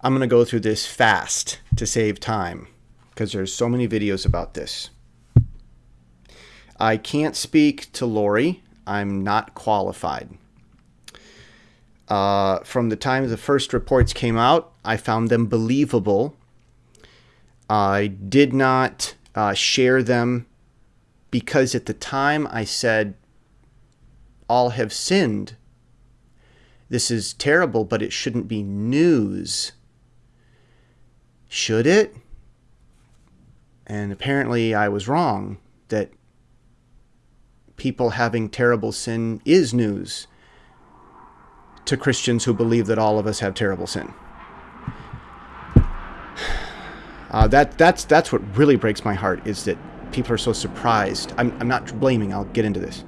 I'm going to go through this fast to save time because there's so many videos about this. I can't speak to Lori. I'm not qualified. Uh, from the time the first reports came out, I found them believable. I did not uh, share them because at the time I said, All have sinned. This is terrible, but it shouldn't be news. Should it? And apparently I was wrong that people having terrible sin is news to Christians who believe that all of us have terrible sin. Uh, that that's that's what really breaks my heart is that people are so surprised. I'm, I'm not blaming. I'll get into this.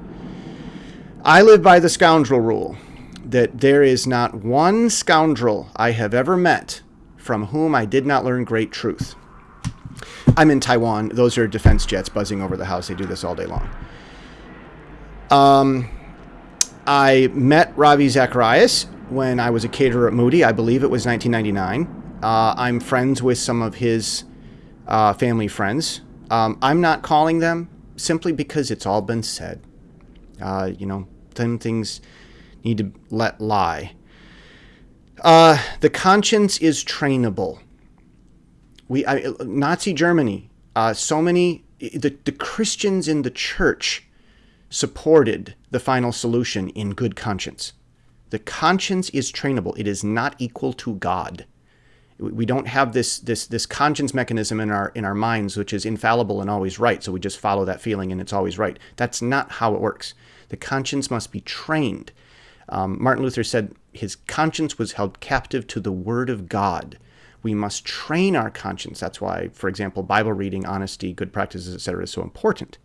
I live by the scoundrel rule that there is not one scoundrel I have ever met from whom I did not learn great truth. I'm in Taiwan. Those are defense jets buzzing over the house. They do this all day long. Um, I met Ravi Zacharias when I was a caterer at Moody. I believe it was 1999. Uh, I'm friends with some of his uh, family friends. Um, I'm not calling them simply because it's all been said. Uh, you know, some things need to let lie. Uh, the conscience is trainable. We I, Nazi Germany. Uh, so many the the Christians in the church supported the final solution in good conscience. The conscience is trainable. It is not equal to God. We don't have this this this conscience mechanism in our in our minds which is infallible and always right. So we just follow that feeling and it's always right. That's not how it works. The conscience must be trained. Um, Martin Luther said his conscience was held captive to the Word of God. We must train our conscience. That's why, for example, Bible reading, honesty, good practices, etc., is so important.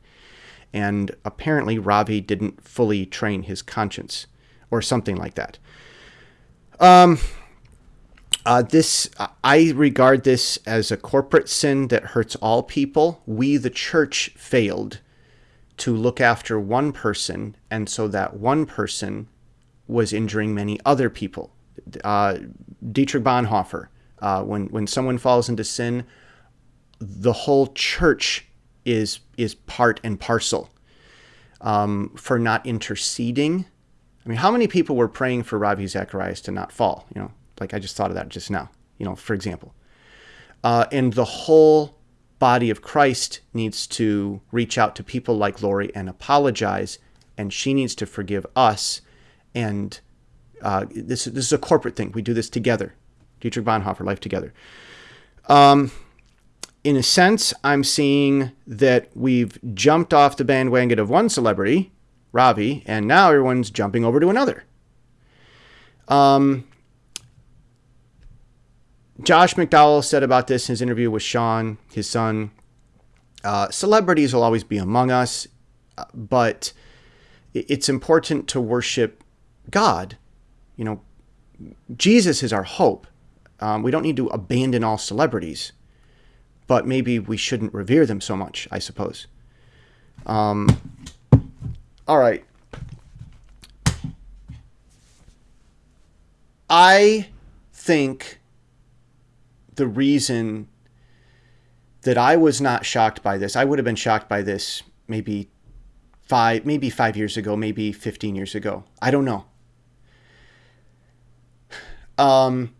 And apparently, Ravi didn't fully train his conscience, or something like that. Um, uh, this I regard this as a corporate sin that hurts all people. We, the church, failed to look after one person, and so that one person was injuring many other people. Uh, Dietrich Bonhoeffer, uh, when when someone falls into sin, the whole church is is part and parcel um, for not interceding. I mean, how many people were praying for Ravi Zacharias to not fall? You know, like I just thought of that just now. You know, for example, uh, and the whole body of Christ needs to reach out to people like Lori and apologize, and she needs to forgive us and uh, this this is a corporate thing. We do this together. Dietrich Bonhoeffer, Life Together. Um, in a sense, I'm seeing that we've jumped off the bandwagon of one celebrity, Ravi, and now everyone's jumping over to another. Um, Josh McDowell said about this in his interview with Sean, his son. Uh, celebrities will always be among us, uh, but it's important to worship God, you know, Jesus is our hope. Um, we don't need to abandon all celebrities, but maybe we shouldn't revere them so much, I suppose. Um, all right. I think the reason that I was not shocked by this, I would have been shocked by this maybe five, maybe five years ago, maybe 15 years ago. I don't know. Um,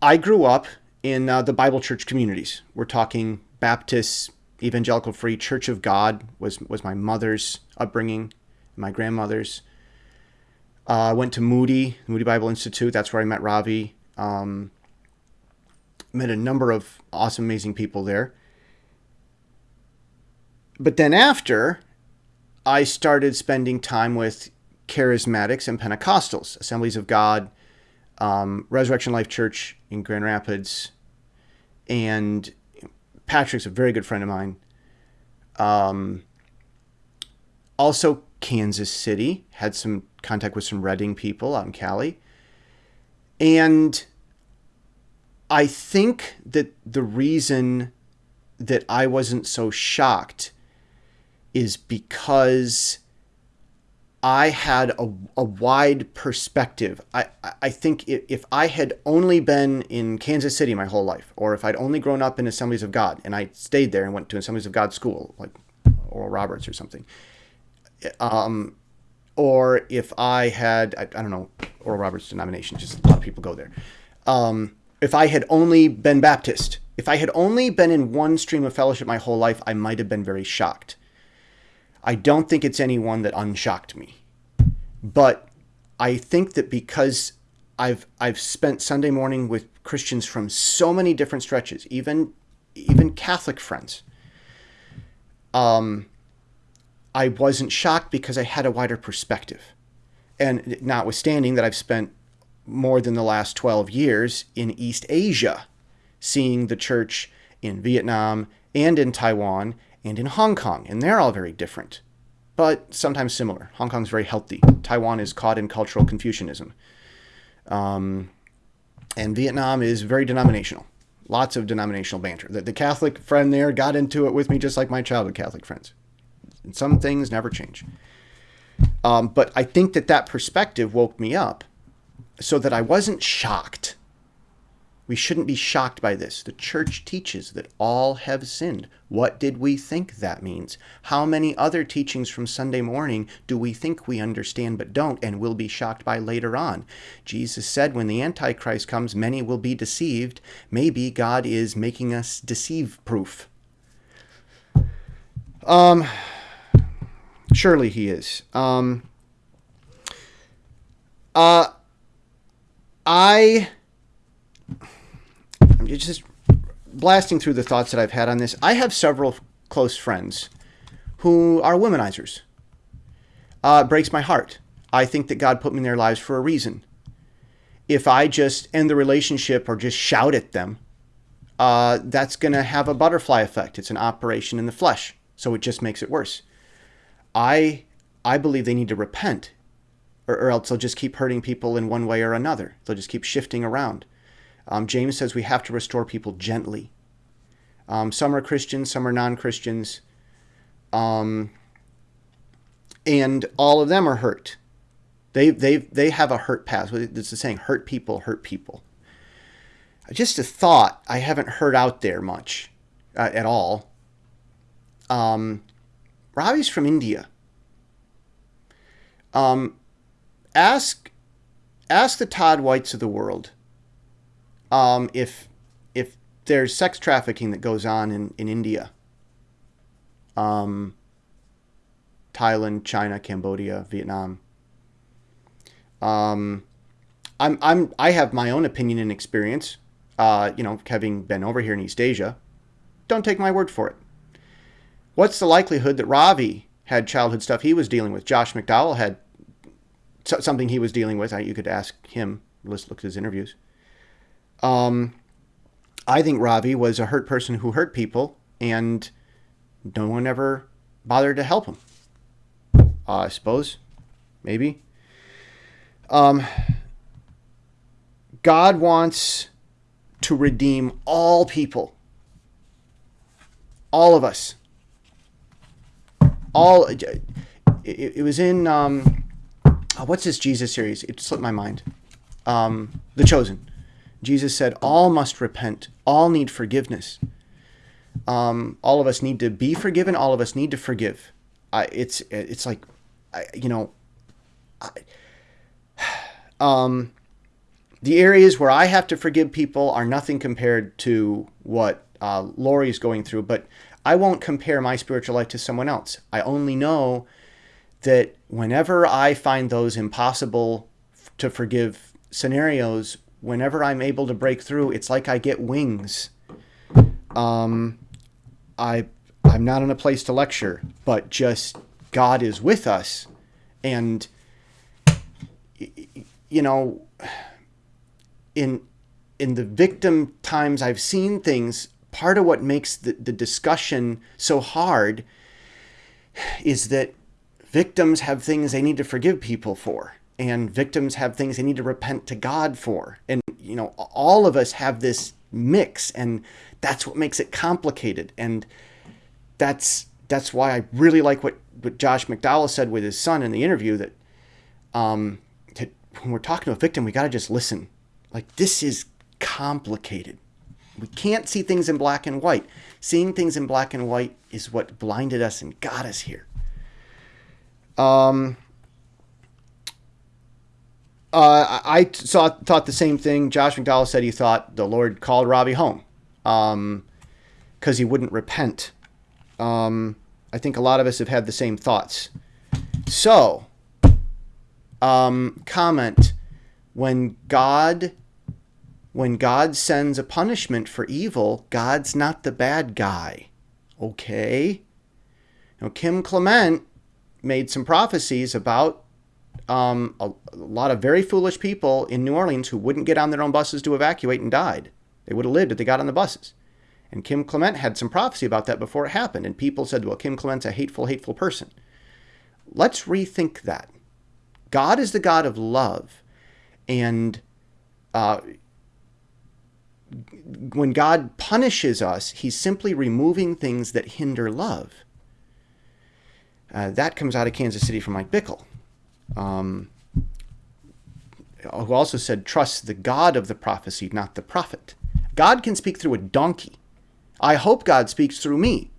I grew up in uh, the Bible church communities. We're talking Baptist, Evangelical Free, Church of God was was my mother's upbringing, my grandmother's. I uh, went to Moody, Moody Bible Institute. That's where I met Ravi. Um, met a number of awesome, amazing people there. But then after, I started spending time with charismatics and Pentecostals, Assemblies of God, um, Resurrection Life Church in Grand Rapids, and Patrick's a very good friend of mine. Um, also, Kansas City had some contact with some Redding people out in Cali, and I think that the reason that I wasn't so shocked is because I had a, a wide perspective. I, I think if, I had only been in Kansas City my whole life, or if I'd only grown up in Assemblies of God and I stayed there and went to Assemblies of God school, like Oral Roberts or something, um, or if I had, I, I, don't know, Oral Roberts denomination, just a lot of people go there. Um, if I had only been Baptist, if I had only been in one stream of fellowship my whole life, I might have been very shocked. I don't think it's anyone that unshocked me. But I think that because I've I've spent Sunday morning with Christians from so many different stretches, even even Catholic friends. Um, I wasn't shocked because I had a wider perspective. And notwithstanding that I've spent more than the last 12 years in East Asia, seeing the church in Vietnam and in Taiwan and in Hong Kong, and they're all very different, but sometimes similar. Hong Kong's very healthy. Taiwan is caught in cultural Confucianism. Um, and Vietnam is very denominational. Lots of denominational banter. The, the Catholic friend there got into it with me just like my childhood Catholic friends. And some things never change. Um, but I think that that perspective woke me up so that I wasn't shocked we shouldn't be shocked by this. The church teaches that all have sinned. What did we think that means? How many other teachings from Sunday morning do we think we understand but don't and will be shocked by later on? Jesus said when the Antichrist comes, many will be deceived. Maybe God is making us deceive proof. Um, surely he is. Um, uh, I just blasting through the thoughts that I've had on this. I have several close friends who are womanizers. Uh, it breaks my heart. I think that God put me in their lives for a reason. If I just end the relationship or just shout at them, uh, that's going to have a butterfly effect. It's an operation in the flesh, so it just makes it worse. I I believe they need to repent, or, or else they'll just keep hurting people in one way or another. They'll just keep shifting around. Um, James says we have to restore people gently. Um, some are Christians, some are non Christians. Um, and all of them are hurt. They, they, they have a hurt past. It's the saying, hurt people, hurt people. Just a thought I haven't heard out there much uh, at all. Um, Ravi's from India. Um, ask, ask the Todd Whites of the world um, if if there's sex trafficking that goes on in, in India, um, Thailand, China, Cambodia, Vietnam. Um, I'm I'm I have my own opinion and experience. Uh, you know, having been over here in East Asia, don't take my word for it. What's the likelihood that Ravi had childhood stuff he was dealing with? Josh McDowell had something he was dealing with. You could ask him. Let's look at his interviews. Um, I think Ravi was a hurt person who hurt people, and no one ever bothered to help him. Uh, I suppose, maybe. Um, God wants to redeem all people, all of us. All it, it was in um, what's this Jesus series? It slipped my mind. Um, the Chosen. Jesus said, All must repent, all need forgiveness. Um, all of us need to be forgiven, all of us need to forgive. I, it's, it's like, I, you know, I, um, the areas where I have to forgive people are nothing compared to what uh, is going through, but I won't compare my spiritual life to someone else. I only know that whenever I find those impossible to forgive scenarios whenever I'm able to break through, it's like I get wings. Um, I I'm not in a place to lecture, but just God is with us, and you know, in in the victim times I've seen things. Part of what makes the, the discussion so hard is that victims have things they need to forgive people for and victims have things they need to repent to God for. And, you know, all of us have this mix, and that's what makes it complicated. And that's that's why I really like what what Josh McDowell said with his son in the interview that um, that when we're talking to a victim, we got to just listen. Like this is complicated. We can't see things in black and white. Seeing things in black and white is what blinded us and got us here. Um, uh, I saw thought the same thing. Josh McDowell said he thought the Lord called Ravi home because um, he wouldn't repent. Um, I think a lot of us have had the same thoughts. So, um, comment when God when God sends a punishment for evil, God's not the bad guy. Okay? Now, Kim Clement made some prophecies about um, a, a, lot of very foolish people in New Orleans who wouldn't get on their own buses to evacuate and died. They would have lived if they got on the buses. And Kim Clement had some prophecy about that before it happened. And people said, well, Kim Clement's a hateful, hateful person. Let's rethink that. God is the God of love. And uh, when God punishes us, he's simply removing things that hinder love. Uh, that comes out of Kansas City from Mike Bickle, um, who also said, trust the God of the prophecy, not the prophet. God can speak through a donkey. I hope God speaks through me.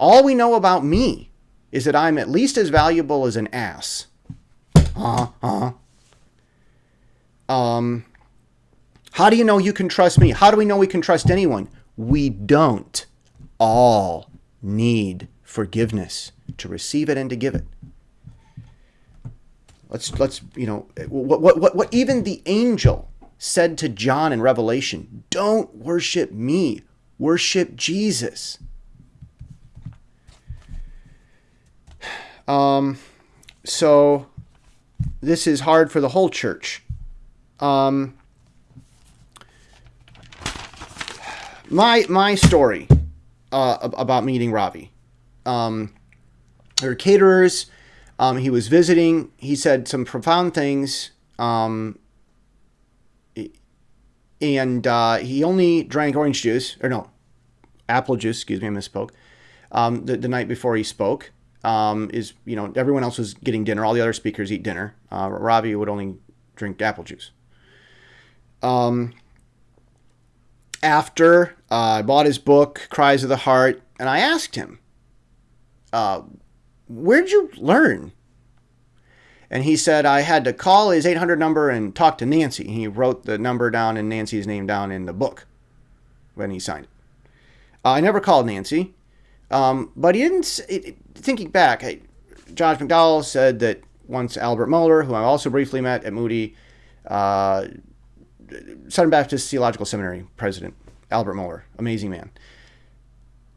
All we know about me is that I'm at least as valuable as an ass. Uh-huh, uh-huh. Um, how do you know you can trust me? How do we know we can trust anyone? We don't all need forgiveness to receive it and to give it. Let's let's you know what what what, what even the angel said to John in Revelation, don't worship me, worship Jesus. Um so this is hard for the whole church. Um my my story uh, about meeting Ravi. Um, there caterers. Um, he was visiting. He said some profound things. Um, and uh, he only drank orange juice, or no, apple juice, excuse me, I misspoke, um, the, the night before he spoke. Um, is, you know, everyone else was getting dinner. All the other speakers eat dinner. Uh, Ravi would only drink apple juice. Um, after uh, I bought his book, Cries of the Heart, and I asked him, uh, Where'd you learn? And he said I had to call his 800 number and talk to Nancy. He wrote the number down and Nancy's name down in the book when he signed it. Uh, I never called Nancy, um, but he didn't. It, thinking back, I, Josh McDowell said that once Albert Mohler, who I also briefly met at Moody, uh, Southern Baptist Theological Seminary president, Albert Mohler, amazing man.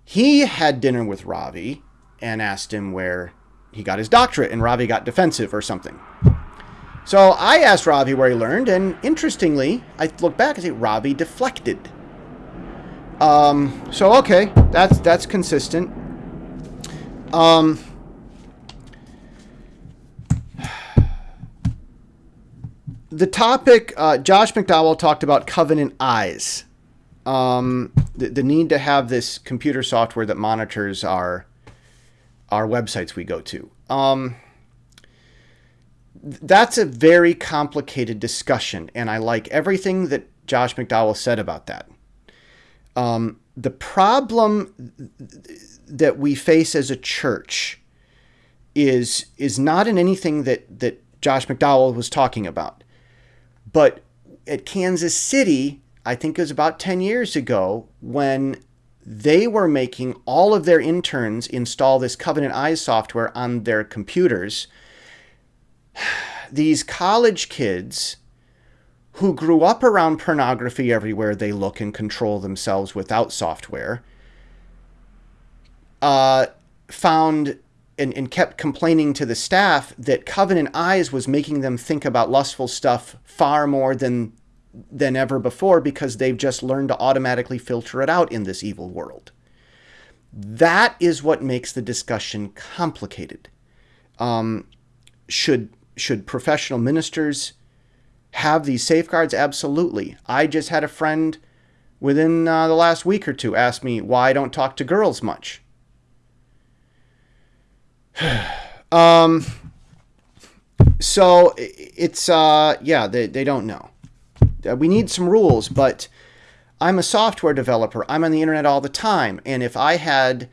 He had dinner with Ravi and asked him where he got his doctorate, and Ravi got defensive or something. So I asked Ravi where he learned, and interestingly, I look back and say Ravi deflected. Um, so okay, that's that's consistent. Um, the topic, uh, Josh McDowell talked about covenant eyes. Um, the, the need to have this computer software that monitors our our websites we go to. Um, that's a very complicated discussion, and I like everything that Josh McDowell said about that. Um, the problem that we face as a church is is not in anything that that Josh McDowell was talking about. But at Kansas City, I think it was about 10 years ago, when they were making all of their interns install this Covenant Eyes software on their computers. These college kids who grew up around pornography everywhere they look and control themselves without software uh, found and, and kept complaining to the staff that Covenant Eyes was making them think about lustful stuff far more than than ever before because they've just learned to automatically filter it out in this evil world. That is what makes the discussion complicated. Um, should should professional ministers have these safeguards? Absolutely. I just had a friend within uh, the last week or two ask me why I don't talk to girls much. um, so it's uh, yeah, they they don't know. Uh, we need some rules, but I'm a software developer. I'm on the internet all the time, and if I had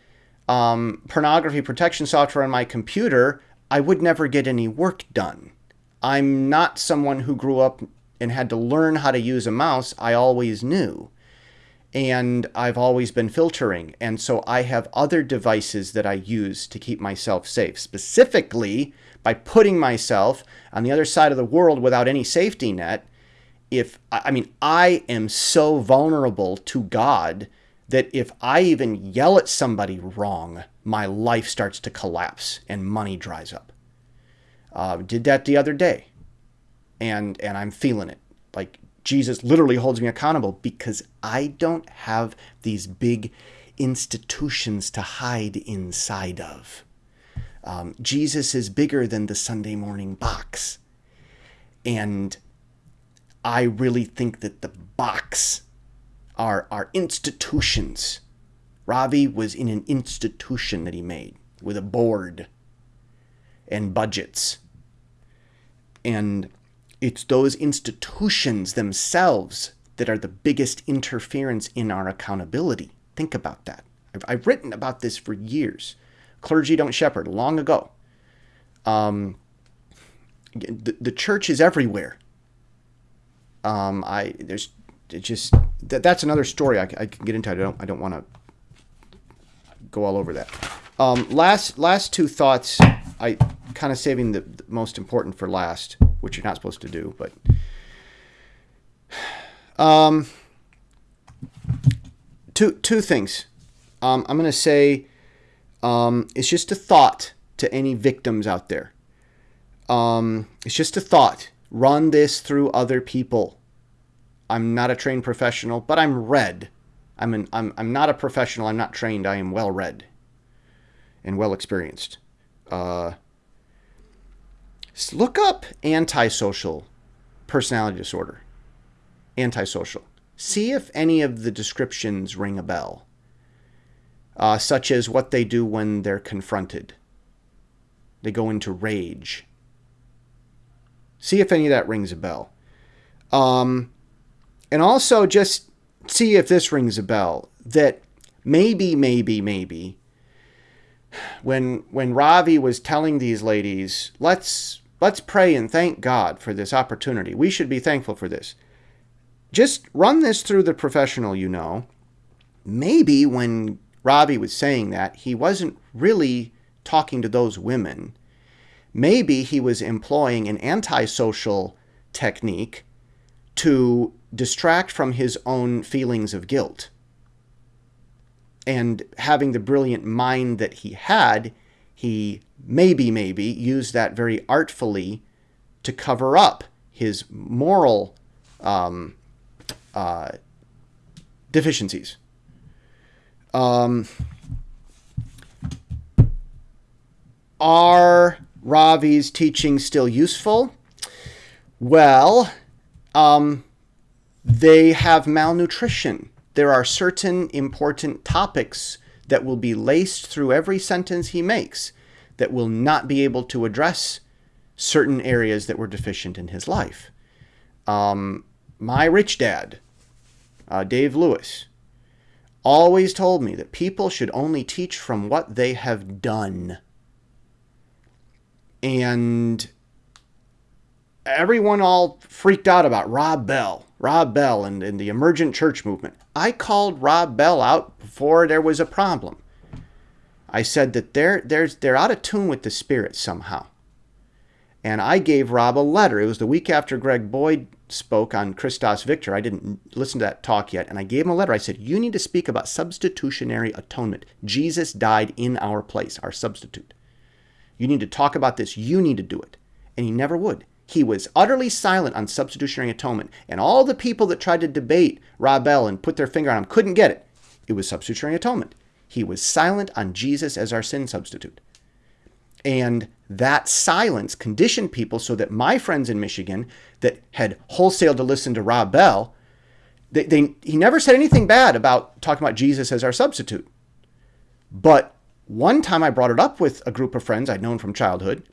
um, pornography protection software on my computer, I would never get any work done. I'm not someone who grew up and had to learn how to use a mouse. I always knew. And I've always been filtering. And so I have other devices that I use to keep myself safe, specifically by putting myself on the other side of the world without any safety net. If I mean, I am so vulnerable to God that if I even yell at somebody wrong, my life starts to collapse and money dries up. Uh, did that the other day, and and I'm feeling it. Like Jesus literally holds me accountable because I don't have these big institutions to hide inside of. Um, Jesus is bigger than the Sunday morning box, and I really think that the box are, our institutions. Ravi was in an institution that he made with a board and budgets. And it's those institutions themselves that are the biggest interference in our accountability. Think about that. I've, I've written about this for years. Clergy don't shepherd, long ago. Um, the, the church is everywhere. Um, I there's it just that, that's another story I, I, can get into. I don't I don't want to go all over that. Um, last last two thoughts. I kind of saving the, the, most important for last, which you're not supposed to do, but um, two two things. Um, I'm going to say um, it's just a thought to any victims out there. Um, it's just a thought. Run this through other people I'm not a trained professional, but I'm read. I'm, an, I'm, I'm not a professional. I'm not trained. I am well read and well experienced. Uh, look up antisocial personality disorder. Antisocial. See if any of the descriptions ring a bell, uh, such as what they do when they're confronted. They go into rage. See if any of that rings a bell. Um, and also just see if this rings a bell that maybe, maybe, maybe when when Ravi was telling these ladies, let's let's pray and thank God for this opportunity. We should be thankful for this. Just run this through the professional you know. Maybe when Ravi was saying that, he wasn't really talking to those women. Maybe he was employing an antisocial technique to distract from his own feelings of guilt. And having the brilliant mind that he had, he maybe, maybe used that very artfully to cover up his moral um, uh, deficiencies. Um, are Ravi's teachings still useful? Well, um, they have malnutrition. There are certain important topics that will be laced through every sentence he makes that will not be able to address certain areas that were deficient in his life. Um, my rich dad, uh, Dave Lewis, always told me that people should only teach from what they have done. And everyone all freaked out about Rob Bell. Rob Bell and, and the emergent church movement. I called Rob Bell out before there was a problem. I said that they're, they're, they're out of tune with the Spirit somehow. And I gave Rob a letter. It was the week after Greg Boyd spoke on Christus Victor. I didn't listen to that talk yet. And I gave him a letter. I said, You need to speak about substitutionary atonement. Jesus died in our place, our substitute. You need to talk about this. You need to do it. And he never would. He was utterly silent on substitutionary atonement, and all the people that tried to debate Rob Bell and put their finger on him couldn't get it. It was substitutionary atonement. He was silent on Jesus as our sin substitute. And that silence conditioned people so that my friends in Michigan that had wholesale to listen to Rob Bell, they, they, he never said anything bad about talking about Jesus as our substitute. But One time I brought it up with a group of friends I'd known from childhood.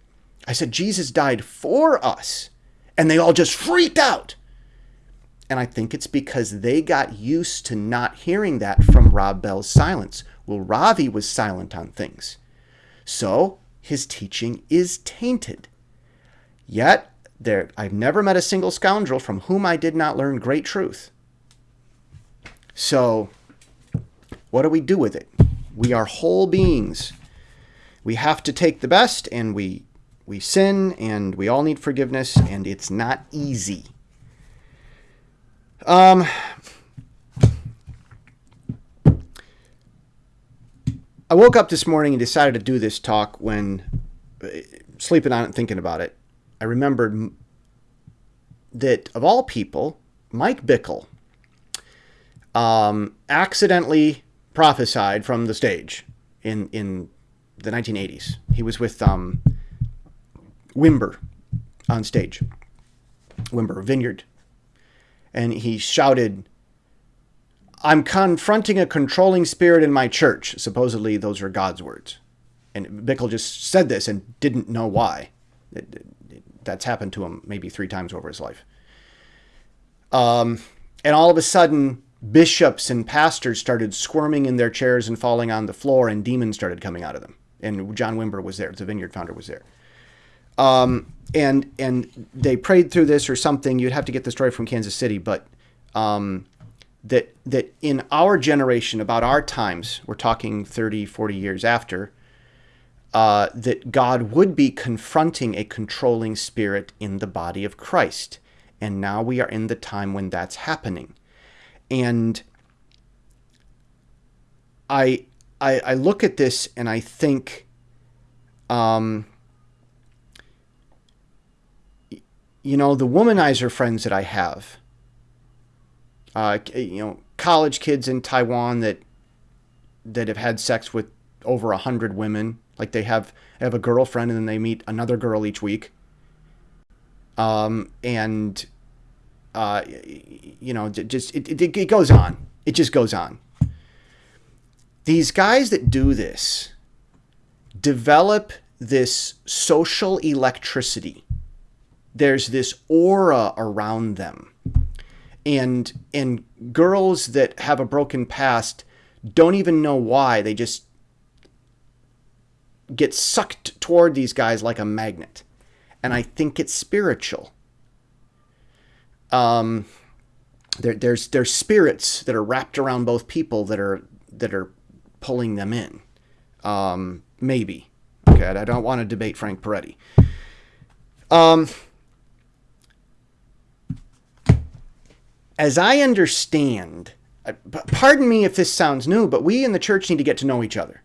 I said, Jesus died for us. And they all just freaked out. And I think it's because they got used to not hearing that from Rob Bell's silence. Well, Ravi was silent on things. So his teaching is tainted. Yet, there, I've never met a single scoundrel from whom I did not learn great truth. So, what do we do with it? We are whole beings. We have to take the best and we we sin and we all need forgiveness and it's not easy. Um I woke up this morning and decided to do this talk when uh, sleeping on it and thinking about it. I remembered that of all people, Mike Bickle um, accidentally prophesied from the stage in in the 1980s. He was with um, Wimber on stage, Wimber Vineyard, and he shouted, "I'm confronting a controlling spirit in my church." Supposedly, those are God's words, and Bickle just said this and didn't know why. That's happened to him maybe three times over his life. Um, and all of a sudden, bishops and pastors started squirming in their chairs and falling on the floor, and demons started coming out of them. And John Wimber was there, the vineyard founder was there. Um, and and they prayed through this or something. You'd have to get the story from Kansas City, but um, that that in our generation, about our times, we're talking 30, 40 years after, uh, that God would be confronting a controlling spirit in the body of Christ. And now we are in the time when that's happening and I, I, I look at this and I think, um, you know, the womanizer friends that I have, uh, you know, college kids in Taiwan that that have had sex with over a hundred women, like they have have a girlfriend and then they meet another girl each week. Um, and uh, you know, just it, it, it goes on. It just goes on. These guys that do this develop this social electricity. There's this aura around them. And and girls that have a broken past don't even know why. They just get sucked toward these guys like a magnet. And I think it's spiritual um, there, there's there's spirits that are wrapped around both people that are that are pulling them in. Um, maybe. Okay, I don't want to debate Frank Peretti. Um, as I understand, pardon me if this sounds new, but we in the church need to get to know each other.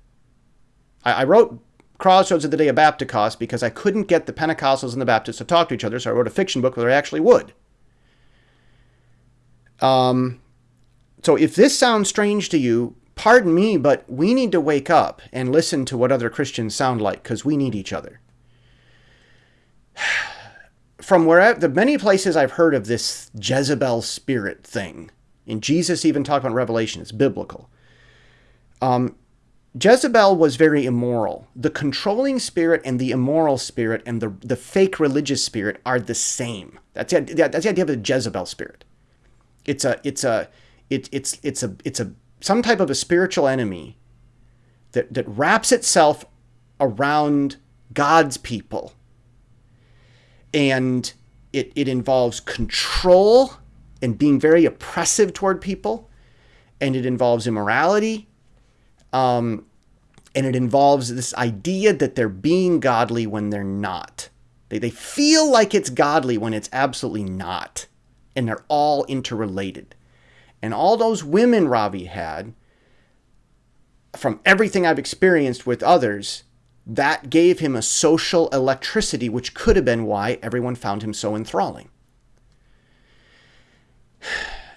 I, I wrote Crossroads of the Day of Baptist because I couldn't get the Pentecostals and the Baptists to talk to each other, so I wrote a fiction book where I actually would. Um, so if this sounds strange to you, pardon me, but we need to wake up and listen to what other Christians sound like because we need each other. From where the many places I've heard of this Jezebel spirit thing, and Jesus even talked about Revelation, it's biblical. Um, Jezebel was very immoral. The controlling spirit and the immoral spirit and the, the fake religious spirit are the same. That's the, that's the idea of the Jezebel spirit. It's a it's a it, it's it's a it's a some type of a spiritual enemy that that wraps itself around God's people. And it, it involves control and being very oppressive toward people. And it involves immorality. Um, and it involves this idea that they're being godly when they're not. They, they feel like it's godly when it's absolutely not and they're all interrelated. And all those women Ravi had, from everything I've experienced with others, that gave him a social electricity, which could have been why everyone found him so enthralling.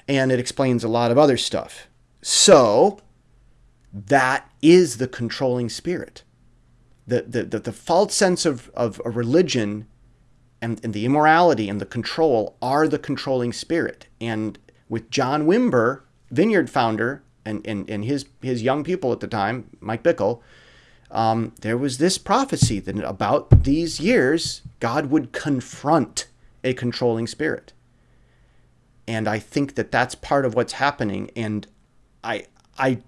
And it explains a lot of other stuff. So, that is the controlling spirit. The, the, the, the false sense of, of a religion and, and the immorality and the control are the controlling spirit. And with John Wimber, Vineyard founder, and, and, and his, his young people at the time, Mike Bickle, um, there was this prophecy that about these years, God would confront a controlling spirit. And I think that that's part of what's happening. And I, I,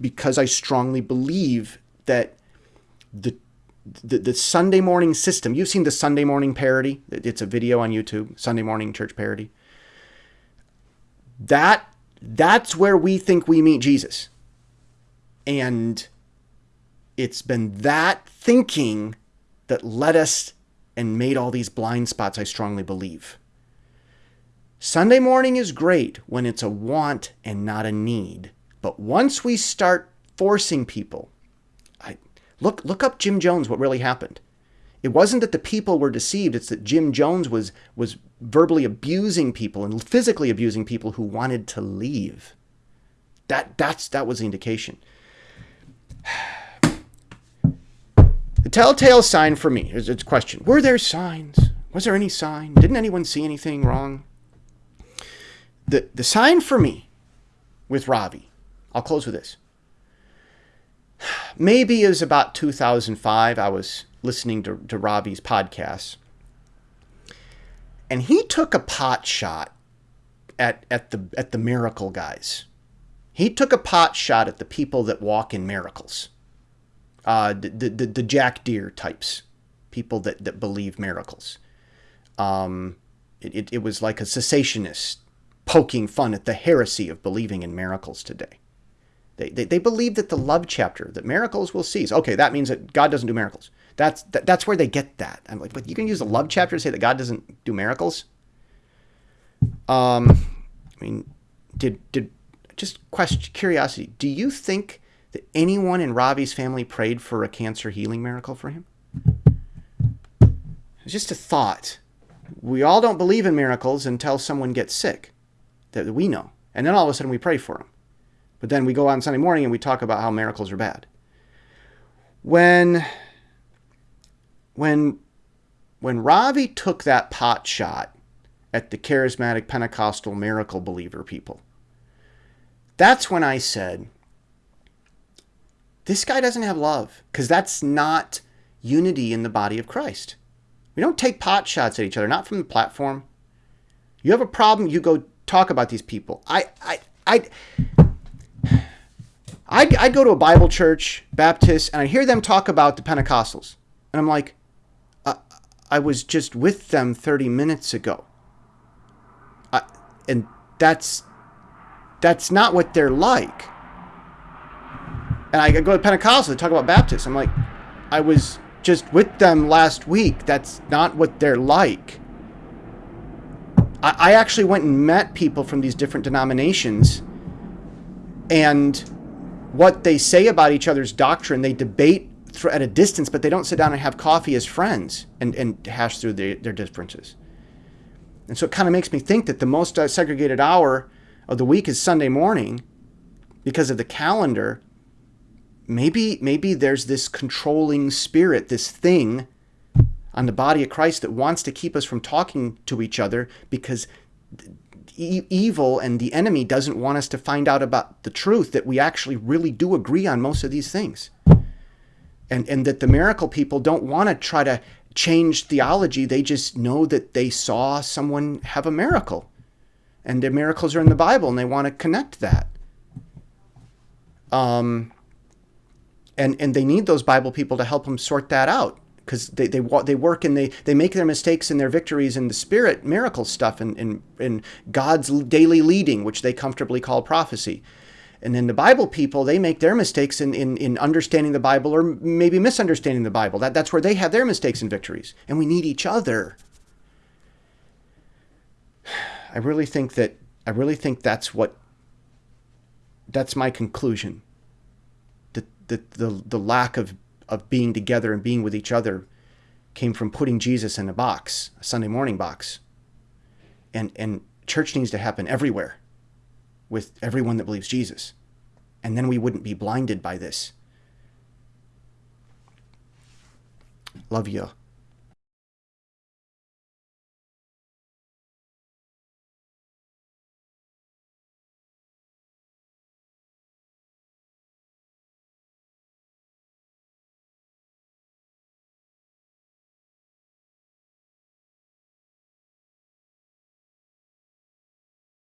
because I strongly believe that the the, the Sunday morning system. You've seen the Sunday morning parody. It's a video on YouTube, Sunday morning church parody. That that's where we think we meet Jesus. And it's been that thinking that led us and made all these blind spots, I strongly believe. Sunday morning is great when it's a want and not a need. But once we start forcing people Look, look up Jim Jones, what really happened. It wasn't that the people were deceived, it's that Jim Jones was, was verbally abusing people and physically abusing people who wanted to leave. That, that's, that was the indication. The telltale sign for me is its question. Were there signs? Was there any sign? Didn't anyone see anything wrong? The, the sign for me with Ravi, I'll close with this maybe it was about 2005. I was listening to, to Ravi's podcast. And he took a pot shot at, at the at the miracle guys. He took a pot shot at the people that walk in miracles. Uh, the, the, the Jack Deere types, people that, that believe miracles. Um, it, it, it was like a cessationist poking fun at the heresy of believing in miracles today. They, they, they believe that the love chapter, that miracles will cease. Okay, that means that God doesn't do miracles. That's that, that's where they get that. I'm like, but you can use the love chapter to say that God doesn't do miracles. Um, I mean, did did just question curiosity? Do you think that anyone in Ravi's family prayed for a cancer healing miracle for him? It's just a thought. We all don't believe in miracles until someone gets sick that we know, and then all of a sudden we pray for them. But then we go on Sunday morning and we talk about how miracles are bad. When when when Ravi took that pot shot at the charismatic Pentecostal miracle believer people, that's when I said, this guy doesn't have love because that's not unity in the body of Christ. We don't take pot shots at each other, not from the platform. You have a problem, you go talk about these people. I, I, I, I'd, I'd go to a Bible church, Baptist, and I hear them talk about the Pentecostals. And I'm like, uh, I was just with them 30 minutes ago. I, and that's that's not what they're like. And I go to Pentecostal, they talk about Baptists. I'm like, I was just with them last week. That's not what they're like. I, I actually went and met people from these different denominations and what they say about each other's doctrine. They debate at a distance, but they don't sit down and have coffee as friends and, and hash through their, their differences. And so it kind of makes me think that the most uh, segregated hour of the week is Sunday morning because of the calendar. Maybe maybe there's this controlling spirit, this thing on the body of Christ that wants to keep us from talking to each other because e- evil and the enemy doesn't want us to find out about the truth that we actually really do agree on most of these things. And, and that the miracle people don't want to try to change theology. They just know that they saw someone have a miracle. And their miracles are in the Bible and they want to connect that. Um, and, and they need those Bible people to help them sort that out because they, they they work and they they make their mistakes and their victories in the spirit miracle stuff and in, in God's daily leading, which they comfortably call prophecy. And then the Bible people, they make their mistakes in, in, in understanding the Bible or maybe misunderstanding the Bible. That, that's where they have their mistakes and victories. And we need each other. I really think that I really think that's what that's my conclusion. The the the, lack of of being together and being with each other came from putting Jesus in a box, a Sunday morning box. And, and church needs to happen everywhere with everyone that believes Jesus. And then we wouldn't be blinded by this. Love you.